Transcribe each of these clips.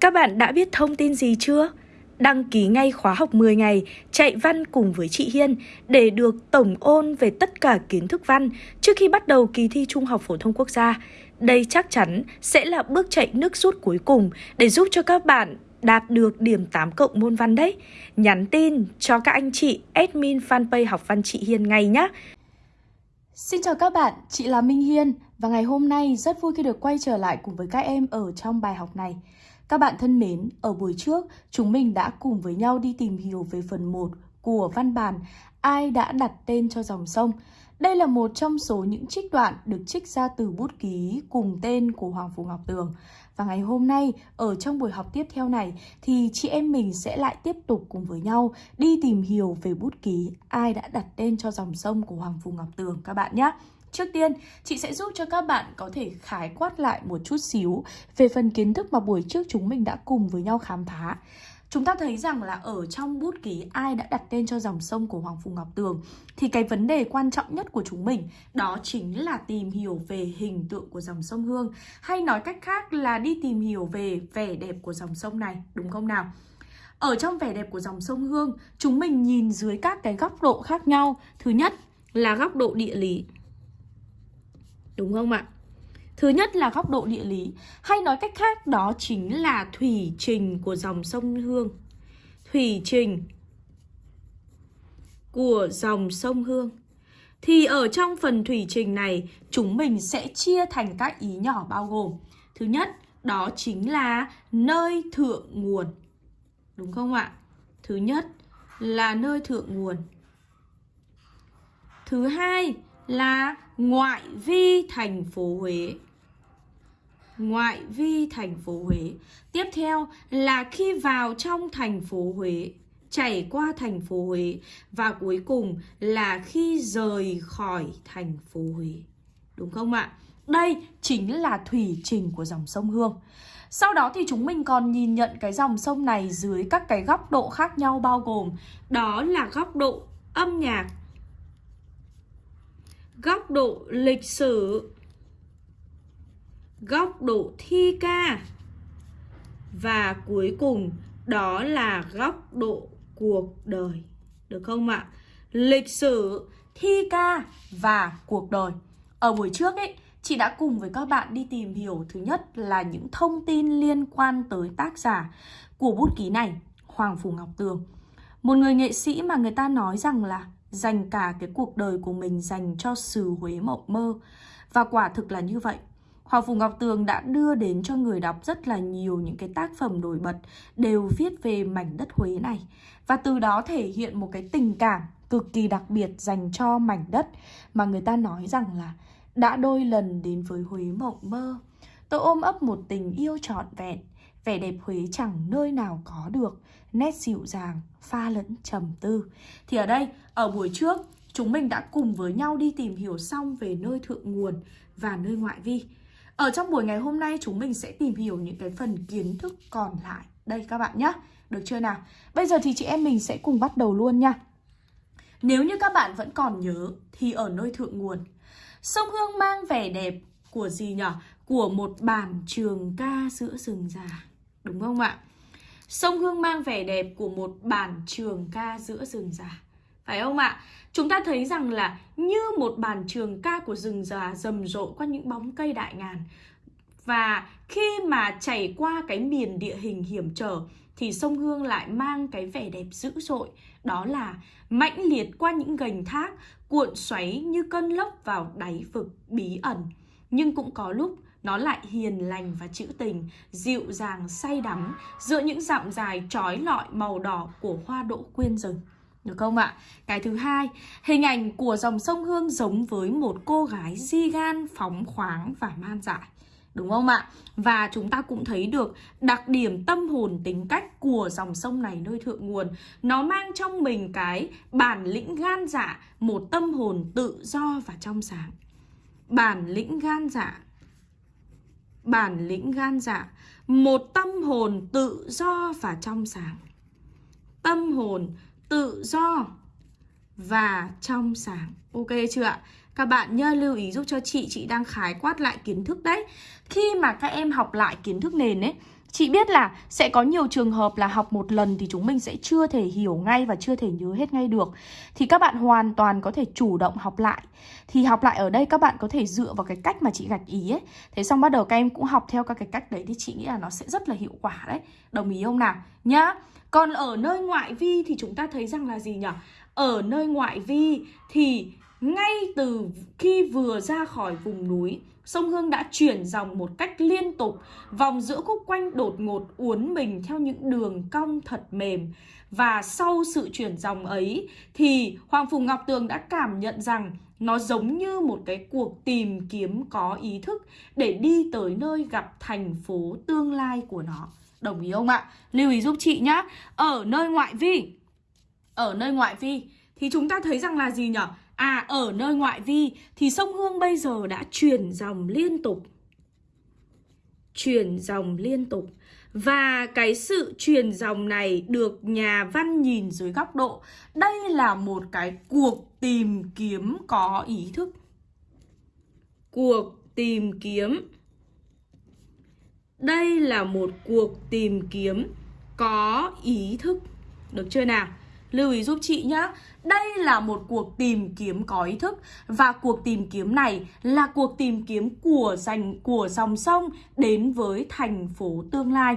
Các bạn đã biết thông tin gì chưa? Đăng ký ngay khóa học 10 ngày chạy văn cùng với chị Hiên để được tổng ôn về tất cả kiến thức văn trước khi bắt đầu kỳ thi Trung học phổ thông quốc gia. Đây chắc chắn sẽ là bước chạy nước rút cuối cùng để giúp cho các bạn đạt được điểm 8 cộng môn văn đấy. Nhắn tin cho các anh chị admin fanpage học văn chị Hiên ngay nhé. Xin chào các bạn, chị là Minh Hiên và ngày hôm nay rất vui khi được quay trở lại cùng với các em ở trong bài học này. Các bạn thân mến, ở buổi trước chúng mình đã cùng với nhau đi tìm hiểu về phần 1 của văn bản Ai đã đặt tên cho dòng sông. Đây là một trong số những trích đoạn được trích ra từ bút ký cùng tên của Hoàng Phủ Ngọc Tường. Và ngày hôm nay, ở trong buổi học tiếp theo này, thì chị em mình sẽ lại tiếp tục cùng với nhau đi tìm hiểu về bút ký ai đã đặt tên cho dòng sông của Hoàng Phủ Ngọc Tường các bạn nhé. Trước tiên, chị sẽ giúp cho các bạn có thể khái quát lại một chút xíu về phần kiến thức mà buổi trước chúng mình đã cùng với nhau khám phá. Chúng ta thấy rằng là ở trong bút ký ai đã đặt tên cho dòng sông của Hoàng Phủ Ngọc Tường thì cái vấn đề quan trọng nhất của chúng mình đó chính là tìm hiểu về hình tượng của dòng sông Hương hay nói cách khác là đi tìm hiểu về vẻ đẹp của dòng sông này, đúng không nào? Ở trong vẻ đẹp của dòng sông Hương, chúng mình nhìn dưới các cái góc độ khác nhau. Thứ nhất là góc độ địa lý. Đúng không ạ? Thứ nhất là góc độ địa lý, hay nói cách khác đó chính là thủy trình của dòng sông Hương. Thủy trình của dòng sông Hương. Thì ở trong phần thủy trình này, chúng mình sẽ chia thành các ý nhỏ bao gồm. Thứ nhất, đó chính là nơi thượng nguồn. Đúng không ạ? Thứ nhất là nơi thượng nguồn. Thứ hai là ngoại vi thành phố Huế ngoại vi thành phố Huế. Tiếp theo là khi vào trong thành phố Huế, chảy qua thành phố Huế và cuối cùng là khi rời khỏi thành phố Huế. Đúng không ạ? Đây chính là thủy trình của dòng sông Hương. Sau đó thì chúng mình còn nhìn nhận cái dòng sông này dưới các cái góc độ khác nhau bao gồm đó là góc độ âm nhạc, góc độ lịch sử, góc độ thi ca. Và cuối cùng đó là góc độ cuộc đời. Được không ạ? Lịch sử thi ca và cuộc đời. Ở buổi trước ấy chị đã cùng với các bạn đi tìm hiểu thứ nhất là những thông tin liên quan tới tác giả của bút ký này Hoàng Phủ Ngọc Tường. Một người nghệ sĩ mà người ta nói rằng là dành cả cái cuộc đời của mình dành cho xứ Huế mộng mơ. Và quả thực là như vậy. Hoàng Phủ Ngọc Tường đã đưa đến cho người đọc rất là nhiều những cái tác phẩm nổi bật đều viết về mảnh đất Huế này. Và từ đó thể hiện một cái tình cảm cực kỳ đặc biệt dành cho mảnh đất mà người ta nói rằng là đã đôi lần đến với Huế mộng mơ. Tôi ôm ấp một tình yêu trọn vẹn, vẻ đẹp Huế chẳng nơi nào có được, nét dịu dàng, pha lẫn trầm tư. Thì ở đây, ở buổi trước, chúng mình đã cùng với nhau đi tìm hiểu xong về nơi thượng nguồn và nơi ngoại vi. Ở trong buổi ngày hôm nay chúng mình sẽ tìm hiểu những cái phần kiến thức còn lại đây các bạn nhé. Được chưa nào? Bây giờ thì chị em mình sẽ cùng bắt đầu luôn nha. Nếu như các bạn vẫn còn nhớ thì ở nơi thượng nguồn, sông Hương mang vẻ đẹp của gì nhỉ? Của một bản trường ca giữa rừng già. Đúng không ạ? Sông Hương mang vẻ đẹp của một bản trường ca giữa rừng già. Phải không ạ? Chúng ta thấy rằng là như một bản trường ca của rừng già rầm rộ qua những bóng cây đại ngàn. Và khi mà chảy qua cái miền địa hình hiểm trở thì sông Hương lại mang cái vẻ đẹp dữ dội. Đó là mãnh liệt qua những gành thác, cuộn xoáy như cơn lốc vào đáy vực bí ẩn. Nhưng cũng có lúc nó lại hiền lành và trữ tình, dịu dàng say đắm giữa những dặm dài trói lọi màu đỏ của hoa đỗ quyên rừng. Được không ạ? Cái thứ hai, hình ảnh của dòng sông Hương giống với một cô gái di gan, phóng khoáng và man dại. Đúng không ạ? Và chúng ta cũng thấy được đặc điểm tâm hồn tính cách của dòng sông này nơi thượng nguồn. Nó mang trong mình cái bản lĩnh gan dạ, một tâm hồn tự do và trong sáng. Bản lĩnh gan dạ, bản lĩnh gan dạ, một tâm hồn tự do và trong sáng. Tâm hồn tự do và trong sáng. Ok chưa ạ? Các bạn nhớ lưu ý giúp cho chị, chị đang khái quát lại kiến thức đấy. Khi mà các em học lại kiến thức nền ấy, Chị biết là sẽ có nhiều trường hợp là học một lần thì chúng mình sẽ chưa thể hiểu ngay và chưa thể nhớ hết ngay được. Thì các bạn hoàn toàn có thể chủ động học lại. Thì học lại ở đây các bạn có thể dựa vào cái cách mà chị gạch ý ấy. Thế xong bắt đầu các em cũng học theo các cái cách đấy thì chị nghĩ là nó sẽ rất là hiệu quả đấy. Đồng ý không nào? Nhá. Còn ở nơi ngoại vi thì chúng ta thấy rằng là gì nhỉ? Ở nơi ngoại vi thì ngay từ khi vừa ra khỏi vùng núi Sông Hương đã chuyển dòng một cách liên tục, vòng giữa khúc quanh đột ngột uốn mình theo những đường cong thật mềm. Và sau sự chuyển dòng ấy thì Hoàng Phùng Ngọc Tường đã cảm nhận rằng nó giống như một cái cuộc tìm kiếm có ý thức để đi tới nơi gặp thành phố tương lai của nó. Đồng ý không ạ? Lưu ý giúp chị nhá. Ở nơi ngoại vi, ở nơi ngoại vi thì chúng ta thấy rằng là gì nhỉ? À ở nơi ngoại vi thì sông Hương bây giờ đã chuyển dòng liên tục. Chuyển dòng liên tục. Và cái sự chuyển dòng này được nhà văn nhìn dưới góc độ, Đây là một cái cuộc tìm kiếm có ý thức. Cuộc tìm kiếm. Đây là một cuộc tìm kiếm có ý thức. Được chưa nào? Lưu ý giúp chị nhé Đây là một cuộc tìm kiếm có ý thức Và cuộc tìm kiếm này là cuộc tìm kiếm của dành của dòng sông đến với thành phố tương lai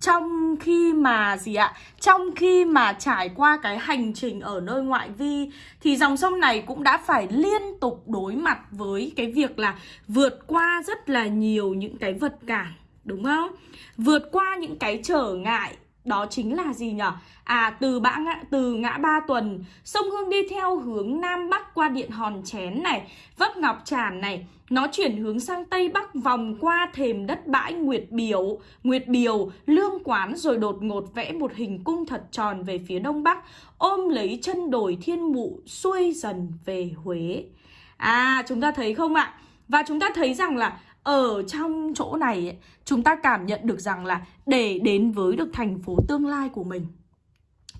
trong khi mà gì ạ? Trong khi mà trải qua cái hành trình ở nơi ngoại vi thì dòng sông này cũng đã phải liên tục đối mặt với cái việc là vượt qua rất là nhiều những cái vật cản, đúng không? Vượt qua những cái trở ngại đó chính là gì nhỉ? À từ bã ngã, từ ngã ba tuần Sông Hương đi theo hướng Nam Bắc qua điện Hòn Chén này Vấp Ngọc Tràn này Nó chuyển hướng sang Tây Bắc vòng qua thềm đất bãi Nguyệt Biểu Nguyệt Biểu, Lương Quán rồi đột ngột vẽ một hình cung thật tròn về phía Đông Bắc Ôm lấy chân đồi thiên mụ xuôi dần về Huế À chúng ta thấy không ạ? Và chúng ta thấy rằng là ở trong chỗ này ấy, chúng ta cảm nhận được rằng là để đến với được thành phố tương lai của mình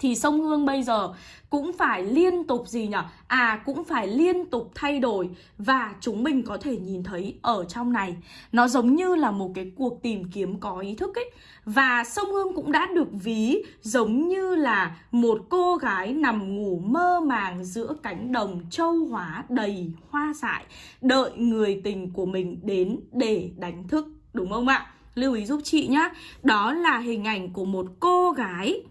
thì sông Hương bây giờ cũng phải liên tục gì nhỉ? À cũng phải liên tục thay đổi và chúng mình có thể nhìn thấy ở trong này nó giống như là một cái cuộc tìm kiếm có ý thức ấy và sông Hương cũng đã được ví giống như là một cô gái nằm ngủ mơ màng giữa cánh đồng châu hóa đầy hoa dại, đợi người tình của mình đến để đánh thức, đúng không ạ? Lưu ý giúp chị nhá Đó là hình ảnh của một cô gái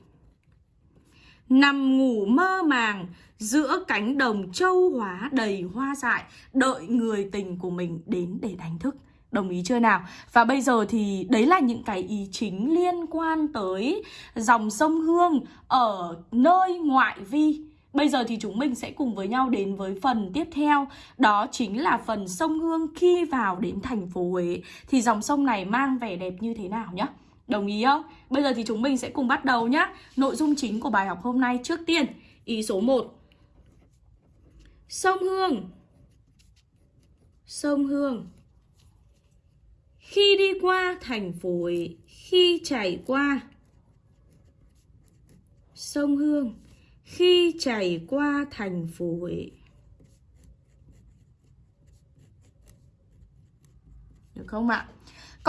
Nằm ngủ mơ màng, giữa cánh đồng châu hóa đầy hoa dại, Đợi người tình của mình đến để đánh thức. Đồng ý chưa nào? Và bây giờ thì đấy là những cái ý chính liên quan tới dòng sông Hương ở nơi ngoại vi. Bây giờ thì chúng mình sẽ cùng với nhau đến với phần tiếp theo, Đó chính là phần sông Hương khi vào đến thành phố Huế. Thì dòng sông này mang vẻ đẹp như thế nào nhé Đồng ý không? Bây giờ thì chúng mình sẽ cùng bắt đầu nhé Nội dung chính của bài học hôm nay trước tiên. Ý số 1 Sông Hương. Sông Hương. Khi đi qua thành phố Khi chảy qua. Sông Hương. Khi chảy qua thành phố Được không ạ?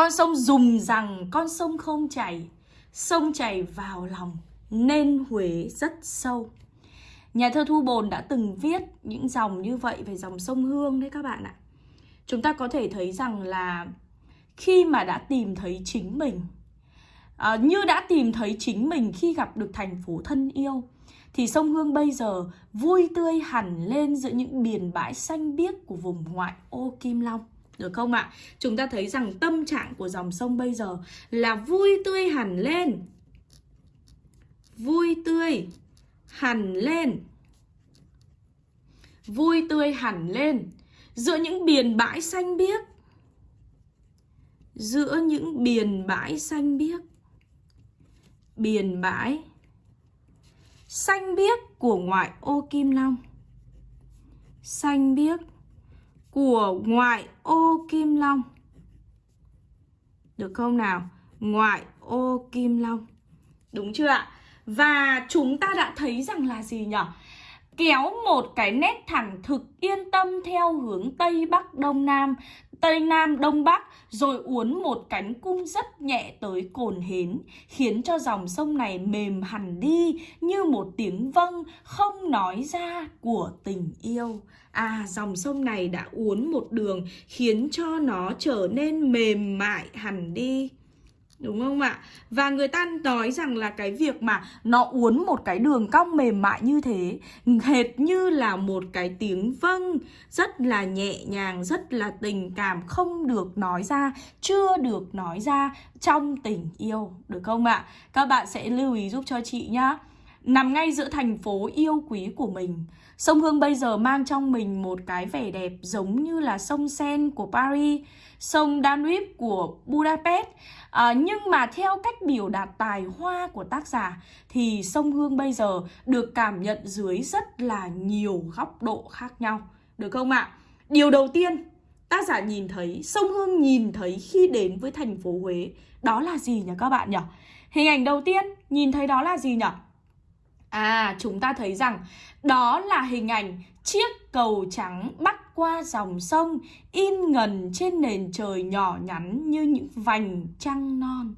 Con sông dùng rằng con sông không chảy Sông chảy vào lòng Nên Huế rất sâu. Nhà thơ Thu Bồn đã từng viết những dòng như vậy về dòng sông Hương đấy các bạn ạ. Chúng ta có thể thấy rằng là khi mà đã tìm thấy chính mình à, Như đã tìm thấy chính mình khi gặp được thành phố thân yêu Thì sông Hương bây giờ vui tươi hẳn lên giữa những biển bãi xanh biếc của vùng ngoại ô Kim Long được không ạ? Chúng ta thấy rằng tâm trạng của dòng sông bây giờ là vui tươi hẳn lên. Vui tươi hẳn lên. Vui tươi hẳn lên giữa những biển bãi xanh biếc. Giữa những biển bãi xanh biếc. Biển bãi xanh biếc của ngoại ô Kim Long. Xanh biếc của ngoại ô Kim Long. Được không nào? Ngoại ô Kim Long. Đúng chưa ạ? Và chúng ta đã thấy rằng là gì nhỉ? Kéo một cái nét thẳng thực yên tâm theo hướng Tây Bắc Đông Nam, Tây Nam Đông Bắc, rồi uốn một cánh cung rất nhẹ tới cồn hến, khiến cho dòng sông này mềm hẳn đi như một tiếng vâng không nói ra của tình yêu. À dòng sông này đã uốn một đường khiến cho nó trở nên mềm mại hẳn đi. Đúng không ạ? Và người ta nói rằng là cái việc mà nó uốn một cái đường cong mềm mại như thế Hệt như là một cái tiếng vâng Rất là nhẹ nhàng, rất là tình cảm Không được nói ra, chưa được nói ra trong tình yêu Được không ạ? Các bạn sẽ lưu ý giúp cho chị nhá Nằm ngay giữa thành phố yêu quý của mình Sông Hương bây giờ mang trong mình một cái vẻ đẹp giống như là sông Sen của Paris Sông Danube của Budapest à, Nhưng mà theo cách biểu đạt tài hoa của tác giả Thì sông Hương bây giờ được cảm nhận dưới rất là nhiều góc độ khác nhau Được không ạ? Điều đầu tiên tác giả nhìn thấy, sông Hương nhìn thấy khi đến với thành phố Huế Đó là gì nhỉ các bạn nhỉ? Hình ảnh đầu tiên nhìn thấy đó là gì nhỉ? À, chúng ta thấy rằng đó là hình ảnh chiếc cầu trắng bắc qua dòng sông in ngần trên nền trời nhỏ nhắn như những vành trăng non.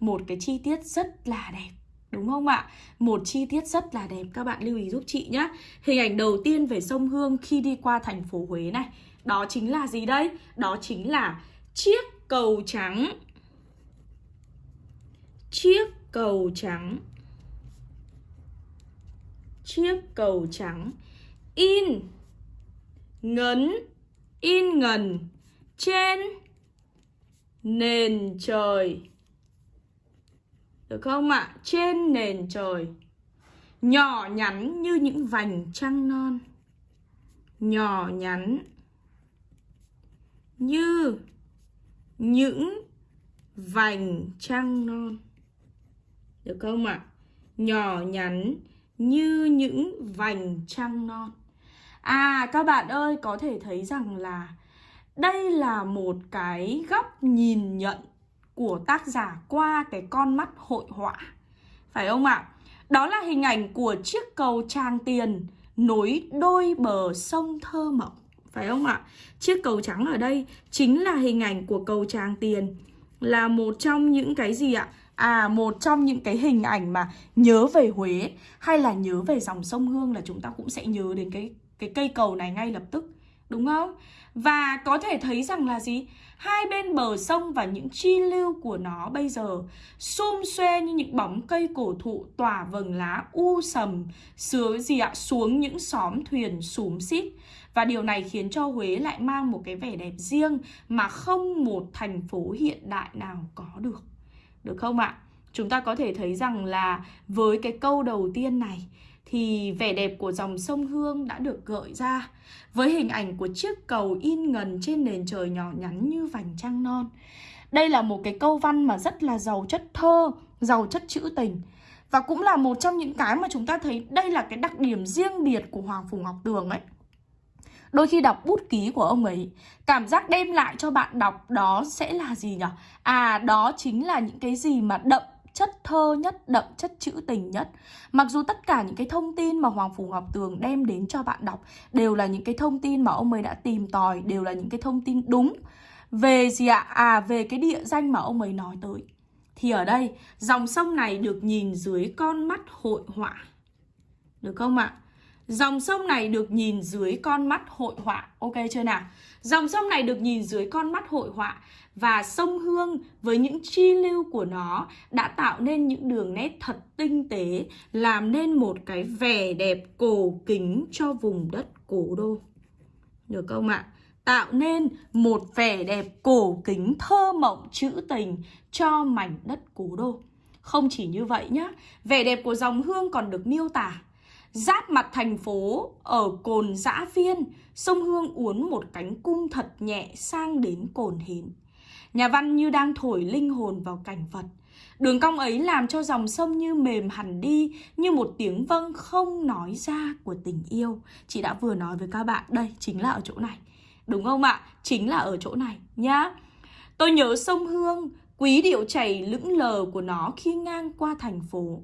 Một cái chi tiết rất là đẹp. Đúng không ạ? Một chi tiết rất là đẹp các bạn lưu ý giúp chị nhé. Hình ảnh đầu tiên về sông Hương khi đi qua thành phố Huế này. Đó chính là gì đây? Đó chính là chiếc cầu trắng. Chiếc cầu trắng chiếc cầu trắng. In, ngấn, in ngần. Trên, nền trời. Được không ạ? Trên nền trời. Nhỏ nhắn như những vành trăng non. Nhỏ nhắn như những vành trăng non. Được không ạ? Nhỏ nhắn như những vành trăng non À các bạn ơi, có thể thấy rằng là đây là một cái góc nhìn nhận của tác giả qua cái con mắt hội họa Phải không ạ? Đó là hình ảnh của chiếc cầu Tràng Tiền nối đôi bờ sông thơ mộng Phải không ạ? Chiếc cầu trắng ở đây chính là hình ảnh của cầu Tràng Tiền, Là một trong những cái gì ạ? À một trong những cái hình ảnh mà nhớ về Huế hay là nhớ về dòng sông Hương là chúng ta cũng sẽ nhớ đến cái cái cây cầu này ngay lập tức, Đúng không? Và có thể thấy rằng là gì? Hai bên bờ sông và những chi lưu của nó bây giờ xum xuê như những bóng cây cổ thụ tỏa vầng lá u sầm, sứa gì ạ? xuống những xóm thuyền xúm xít. Và điều này khiến cho Huế lại mang một cái vẻ đẹp riêng mà không một thành phố hiện đại nào có được. Được không ạ? Chúng ta có thể thấy rằng là với cái câu đầu tiên này thì vẻ đẹp của dòng sông Hương đã được gợi ra với hình ảnh của chiếc cầu in ngần trên nền trời nhỏ nhắn như vành trăng non. Đây là một cái câu văn mà rất là giàu chất thơ, giàu chất trữ tình. Và cũng là một trong những cái mà chúng ta thấy đây là cái đặc điểm riêng biệt của Hoàng Phủ Ngọc Tường ấy. Đôi khi đọc bút ký của ông ấy Cảm giác đem lại cho bạn đọc đó sẽ là gì nhỉ? À đó chính là những cái gì mà đậm chất thơ nhất, đậm chất trữ tình nhất Mặc dù tất cả những cái thông tin mà Hoàng Phủ Ngọc Tường đem đến cho bạn đọc Đều là những cái thông tin mà ông ấy đã tìm tòi Đều là những cái thông tin đúng Về gì ạ? À về cái địa danh mà ông ấy nói tới Thì ở đây dòng sông này được nhìn dưới con mắt hội họa Được không ạ? Dòng sông này được nhìn dưới con mắt hội họa Ok chưa nào? Dòng sông này được nhìn dưới con mắt hội họa Và sông Hương với những chi lưu của nó Đã tạo nên những đường nét thật tinh tế, Làm nên một cái vẻ đẹp cổ kính cho vùng đất cổ đô Được không ạ? Tạo nên một vẻ đẹp cổ kính thơ mộng trữ tình cho mảnh đất cổ đô Không chỉ như vậy nhá, Vẻ đẹp của dòng hương còn được miêu tả Giáp mặt thành phố ở cồn dã viên, sông Hương uốn một cánh cung thật nhẹ sang đến cồn hến. Nhà văn như đang thổi linh hồn vào cảnh vật. Đường cong ấy làm cho dòng sông như mềm hẳn đi, như một tiếng vâng không nói ra của tình yêu. Chị đã vừa nói với các bạn, đây chính là ở chỗ này. Đúng không ạ? Chính là ở chỗ này nhá. Tôi nhớ sông Hương Quý điệu chảy lững lờ của nó khi ngang qua thành phố.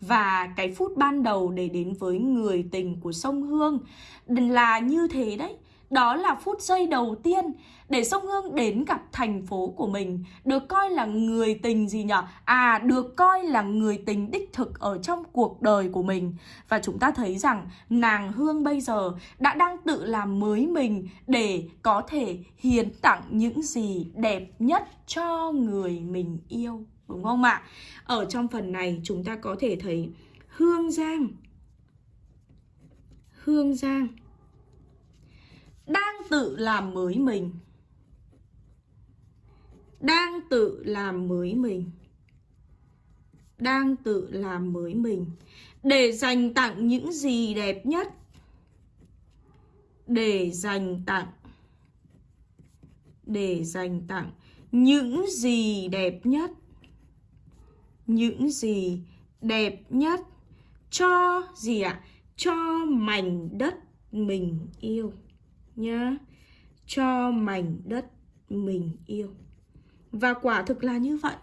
Và cái phút ban đầu để đến với người tình của sông Hương Là như thế đấy đó là phút giây đầu tiên để sông Hương đến gặp thành phố của mình Được coi là người tình gì nhở? À được coi là người tình đích thực ở trong cuộc đời của mình Và chúng ta thấy rằng nàng Hương bây giờ đã đang tự làm mới mình Để có thể hiến tặng những gì đẹp nhất cho người mình yêu, Đúng không ạ? Ở trong phần này, chúng ta có thể thấy Hương Giang Hương Giang đang tự làm mới mình. Đang tự làm mới mình. Đang tự làm mới mình. Để dành tặng những gì đẹp nhất. Để dành tặng. Để dành tặng những gì đẹp nhất. Những gì đẹp nhất cho gì ạ? À? cho mảnh đất mình yêu nhá cho mảnh đất mình yêu và quả thực là như vậy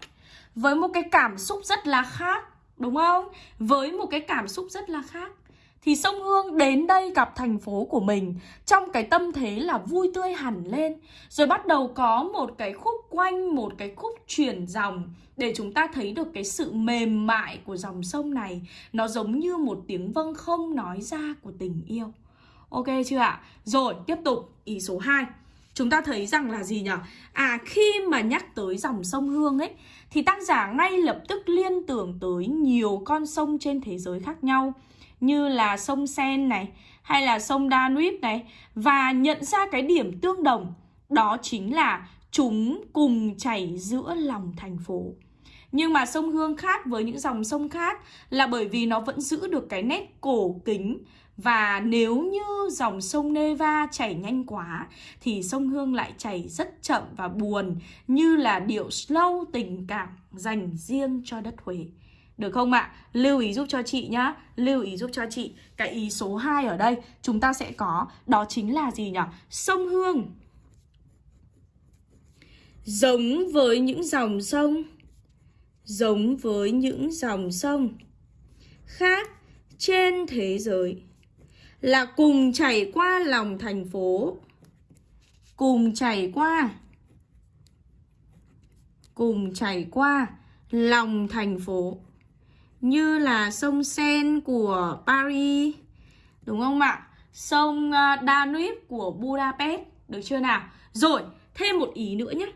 với một cái cảm xúc rất là khác đúng không với một cái cảm xúc rất là khác thì sông Hương đến đây gặp thành phố của mình trong cái tâm thế là vui tươi hẳn lên. Rồi bắt đầu có một cái khúc quanh, một cái khúc chuyển dòng để chúng ta thấy được cái sự mềm mại của dòng sông này. Nó giống như một tiếng vâng không nói ra của tình yêu. Ok chưa ạ? Rồi, tiếp tục ý số 2 Chúng ta thấy rằng là gì nhỉ? À, khi mà nhắc tới dòng sông Hương ấy Thì tác giả ngay lập tức liên tưởng tới nhiều con sông trên thế giới khác nhau Như là sông Sen này Hay là sông Danube này Và nhận ra cái điểm tương đồng Đó chính là chúng cùng chảy giữa lòng thành phố nhưng mà sông Hương khác với những dòng sông khác là bởi vì nó vẫn giữ được cái nét cổ kính và nếu như dòng sông Neva chảy nhanh quá, thì sông Hương lại chảy rất chậm và buồn, như là điệu slow tình cảm dành riêng cho đất Huế. Được không ạ? Lưu ý giúp cho chị nhá Lưu ý giúp cho chị Cái ý số 2 ở đây chúng ta sẽ có, Đó chính là gì nhỉ? Sông Hương Giống với những dòng sông Giống với những dòng sông Khác trên thế giới là cùng chảy qua lòng thành phố. Cùng chảy qua. Cùng chảy qua lòng thành phố. Như là sông Sen của Paris. Đúng không ạ? Sông ờ, Danube của Budapest. Được chưa nào? Rồi, thêm một ý nữa nhé.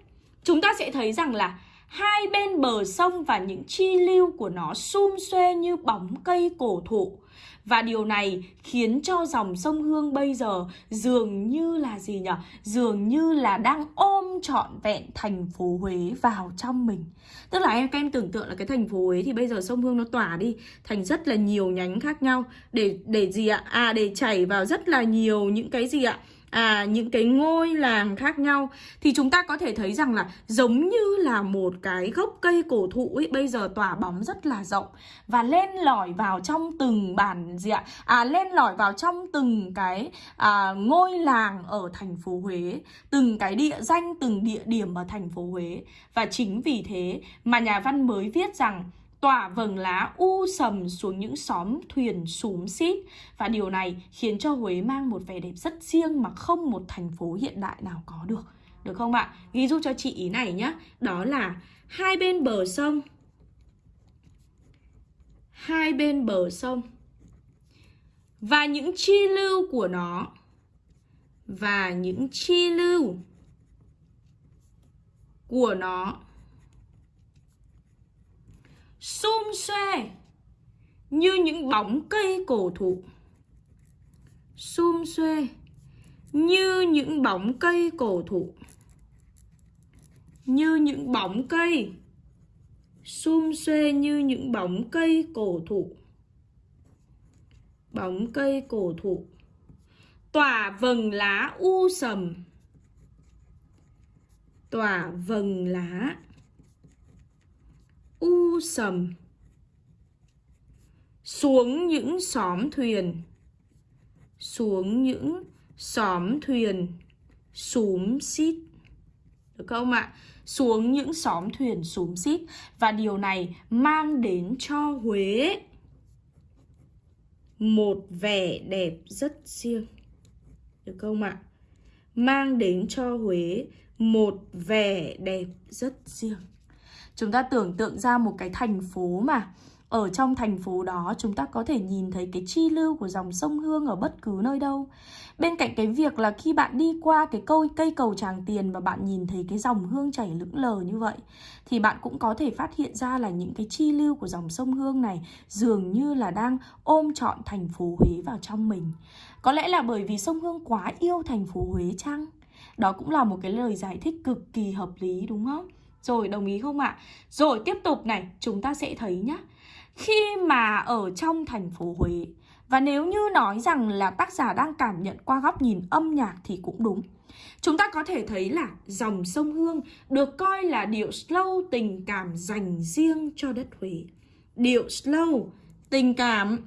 Chúng ta sẽ thấy rằng là hai bên bờ sông và những chi lưu của nó sum xuê như bóng cây cổ thụ và điều này khiến cho dòng sông Hương bây giờ dường như là gì nhỉ? Dường như là đang ôm trọn vẹn thành phố Huế vào trong mình. Tức là em, các em tưởng tượng là cái thành phố Huế thì bây giờ sông Hương nó tỏa đi thành rất là nhiều nhánh khác nhau để để gì ạ? À để chảy vào rất là nhiều những cái gì ạ? À, những cái ngôi làng khác nhau thì chúng ta có thể thấy rằng là giống như là một cái gốc cây cổ thụ ấy bây giờ tỏa bóng rất là rộng và lên lỏi vào trong từng bản gì ạ? À lên lỏi vào trong từng cái à, ngôi làng ở thành phố Huế từng cái địa danh từng địa điểm ở thành phố Huế. Và chính vì thế mà nhà văn mới viết rằng tỏa vầng lá u sầm xuống những xóm thuyền xúm xít và điều này khiến cho Huế mang một vẻ đẹp rất riêng mà không một thành phố hiện đại nào có được. Được không ạ? Ghi giúp cho chị ý này nhé. Đó là hai bên bờ sông. Hai bên bờ sông. Và những chi lưu của nó. Và những chi lưu của nó xum xuê như những bóng cây cổ thụ. Xum xuê như những bóng cây cổ thụ. Như những bóng cây. Xum xuê như những bóng cây cổ thụ. Bóng cây cổ thụ. Tỏa vầng lá u sầm. Tỏa vầng lá u sầm. Xuống những xóm thuyền. Xuống những xóm thuyền. Xúm xít. Được không ạ? Xuống những xóm thuyền xúm xít. Và điều này mang đến cho Huế Một vẻ đẹp rất riêng. Được không ạ? Mang đến cho Huế một vẻ đẹp rất riêng. Chúng ta tưởng tượng ra một cái thành phố mà ở trong thành phố đó, chúng ta có thể nhìn thấy cái chi lưu của dòng sông Hương ở bất cứ nơi đâu. Bên cạnh cái việc là khi bạn đi qua cái câu, cây cầu Tràng Tiền và bạn nhìn thấy cái dòng hương chảy lững lờ như vậy, thì bạn cũng có thể phát hiện ra là những cái chi lưu của dòng sông Hương này dường như là đang ôm trọn thành phố Huế vào trong mình. Có lẽ là bởi vì sông Hương quá yêu thành phố Huế chăng? Đó cũng là một cái lời giải thích cực kỳ hợp lý, đúng không? Rồi đồng ý không ạ? À? Rồi tiếp tục này, chúng ta sẽ thấy nhá khi mà ở trong thành phố Huế. Và nếu như nói rằng là tác giả đang cảm nhận qua góc nhìn âm nhạc thì cũng đúng. Chúng ta có thể thấy là dòng sông Hương được coi là điệu slow tình cảm dành riêng cho đất Huế. Điệu slow tình cảm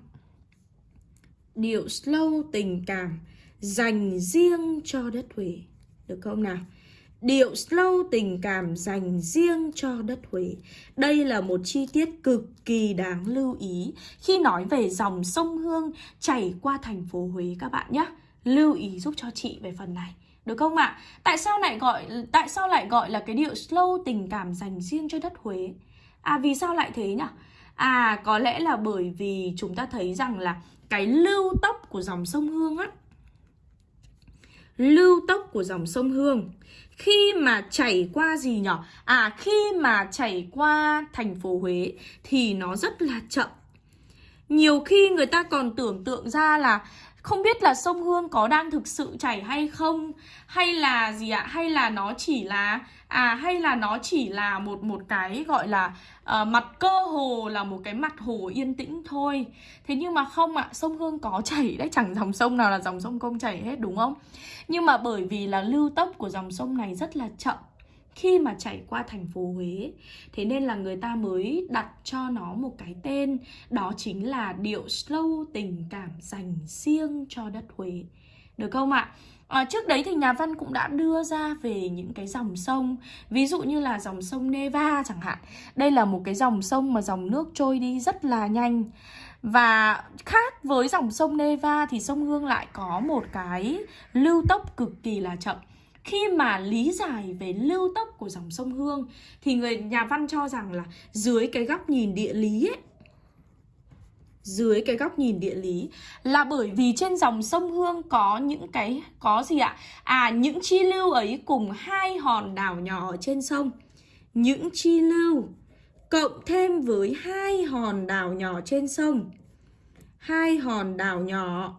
điệu slow tình cảm dành riêng cho đất Huế. Được không nào? Điệu slow tình cảm dành riêng cho đất Huế. Đây là một chi tiết cực kỳ đáng lưu ý khi nói về dòng sông Hương chảy qua thành phố Huế các bạn nhé. Lưu ý giúp cho chị về phần này. Được không ạ? À? Tại sao lại gọi, tại sao lại gọi là cái điệu slow tình cảm dành riêng cho đất Huế? À vì sao lại thế nhỉ? À có lẽ là bởi vì chúng ta thấy rằng là cái lưu tốc của dòng sông Hương á, lưu tốc của dòng sông Hương khi mà chảy qua gì nhỉ? À khi mà chảy qua thành phố Huế thì nó rất là chậm. Nhiều khi người ta còn tưởng tượng ra là không biết là sông Hương có đang thực sự chảy hay không hay là gì ạ? Hay là nó chỉ là à hay là nó chỉ là một một cái gọi là uh, mặt cơ hồ là một cái mặt hồ yên tĩnh thôi. Thế nhưng mà không ạ, sông Hương có chảy đấy, chẳng dòng sông nào là dòng sông không chảy hết đúng không? Nhưng mà bởi vì là lưu tốc của dòng sông này rất là chậm khi mà chảy qua thành phố Huế. Thế nên là người ta mới đặt cho nó một cái tên Đó chính là điệu slow tình cảm dành riêng cho đất Huế. Được không ạ? À, trước đấy thì nhà văn cũng đã đưa ra về những cái dòng sông Ví dụ như là dòng sông Neva chẳng hạn. Đây là một cái dòng sông mà dòng nước trôi đi rất là nhanh. Và khác với dòng sông Neva thì sông Hương lại có một cái lưu tốc cực kỳ là chậm khi mà lý giải về lưu tốc của dòng sông Hương, thì người nhà văn cho rằng là dưới cái góc nhìn địa lý ấy, dưới cái góc nhìn địa lý là bởi vì trên dòng sông Hương có những cái, có gì ạ? À những chi lưu ấy cùng hai hòn đảo nhỏ ở trên sông. Những chi lưu cộng thêm với hai hòn đảo nhỏ trên sông. Hai hòn đảo nhỏ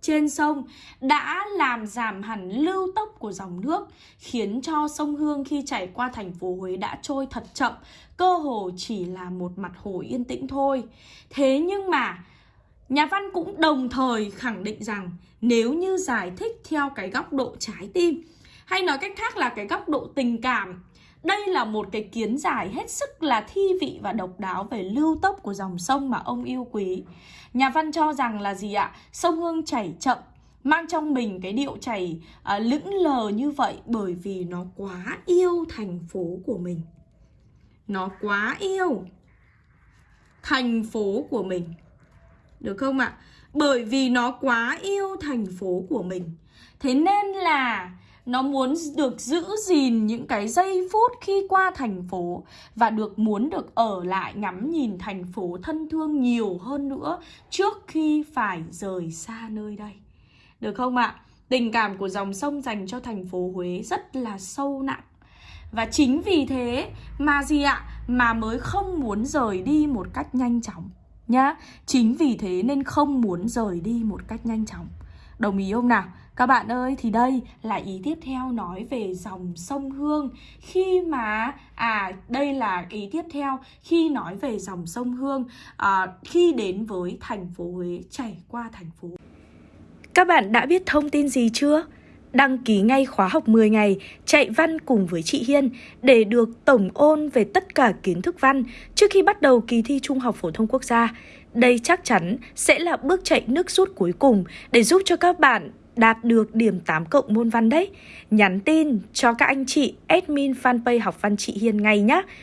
trên sông đã làm giảm hẳn lưu tốc của dòng nước, khiến cho sông Hương khi chảy qua thành phố Huế đã trôi thật chậm, cơ hồ chỉ là một mặt hồ yên tĩnh thôi. Thế nhưng mà Nhà văn cũng đồng thời khẳng định rằng nếu như giải thích theo cái góc độ trái tim hay nói cách khác là cái góc độ tình cảm đây là một cái kiến giải hết sức là thi vị và độc đáo về lưu tốc của dòng sông mà ông yêu quý. Nhà văn cho rằng là gì ạ? Sông Hương chảy chậm, mang trong mình cái điệu chảy à, lững lờ như vậy bởi vì nó quá yêu thành phố của mình. Nó quá yêu thành phố của mình. Được không ạ? Bởi vì nó quá yêu thành phố của mình. Thế nên là nó muốn được giữ gìn những cái giây phút khi qua thành phố và được muốn được ở lại ngắm nhìn thành phố thân thương nhiều hơn nữa trước khi phải rời xa nơi đây. Được không ạ? Tình cảm của dòng sông dành cho thành phố Huế rất là sâu nặng. Và chính vì thế mà gì ạ? Mà mới không muốn rời đi một cách nhanh chóng nhá. Chính vì thế nên không muốn rời đi một cách nhanh chóng. Đồng ý không nào? Các bạn ơi, thì đây là ý tiếp theo nói về dòng sông Hương Khi mà, à đây là ý tiếp theo khi nói về dòng sông Hương à, Khi đến với thành phố Huế, chảy qua thành phố Các bạn đã biết thông tin gì chưa? Đăng ký ngay khóa học 10 ngày chạy văn cùng với chị Hiên để được tổng ôn về tất cả kiến thức văn trước khi bắt đầu kỳ thi Trung học phổ thông quốc gia. Đây chắc chắn sẽ là bước chạy nước rút cuối cùng để giúp cho các bạn đạt được điểm 8 cộng môn văn đấy. Nhắn tin cho các anh chị admin fanpage học văn chị Hiền ngay nhé.